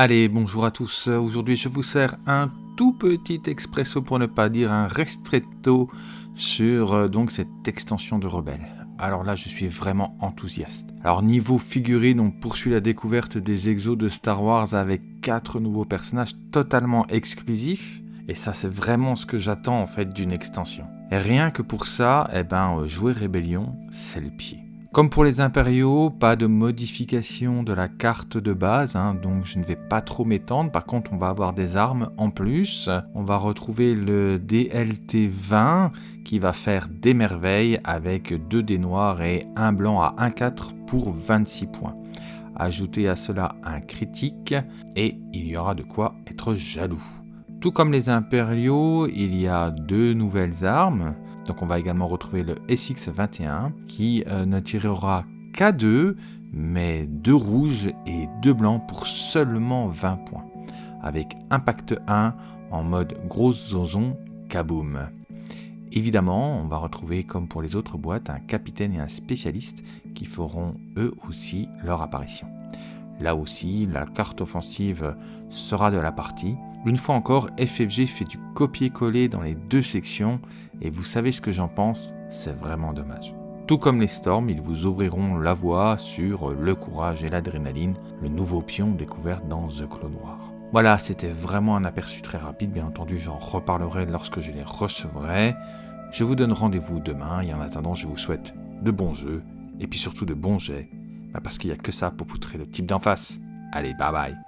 Allez, bonjour à tous. Aujourd'hui, je vous sers un tout petit expresso pour ne pas dire un restretto sur euh, donc cette extension de Rebelle. Alors là, je suis vraiment enthousiaste. Alors niveau figurine, on poursuit la découverte des exos de Star Wars avec quatre nouveaux personnages totalement exclusifs. Et ça, c'est vraiment ce que j'attends en fait d'une extension. Et rien que pour ça, eh ben, euh, jouer Rébellion, c'est le pied. Comme pour les impériaux, pas de modification de la carte de base, hein, donc je ne vais pas trop m'étendre. Par contre, on va avoir des armes en plus. On va retrouver le DLT 20 qui va faire des merveilles avec deux dés noirs et un blanc à 1-4 pour 26 points. Ajoutez à cela un critique et il y aura de quoi être jaloux. Tout comme les impériaux, il y a deux nouvelles armes. Donc on va également retrouver le SX21 qui euh, ne tirera qu'à deux, mais deux rouges et deux blancs pour seulement 20 points. Avec Impact 1 en mode grosse zozon kaboom. Évidemment, on va retrouver comme pour les autres boîtes un capitaine et un spécialiste qui feront eux aussi leur apparition. Là aussi, la carte offensive sera de la partie. Une fois encore, FFG fait du copier-coller dans les deux sections et vous savez ce que j'en pense, c'est vraiment dommage. Tout comme les Storms, ils vous ouvriront la voie sur le courage et l'adrénaline, le nouveau pion découvert dans The Clos Noir. Voilà, c'était vraiment un aperçu très rapide, bien entendu j'en reparlerai lorsque je les recevrai. Je vous donne rendez-vous demain et en attendant je vous souhaite de bons jeux et puis surtout de bons jets bah, parce qu'il n'y a que ça pour poutrer le type d'en face. Allez, bye bye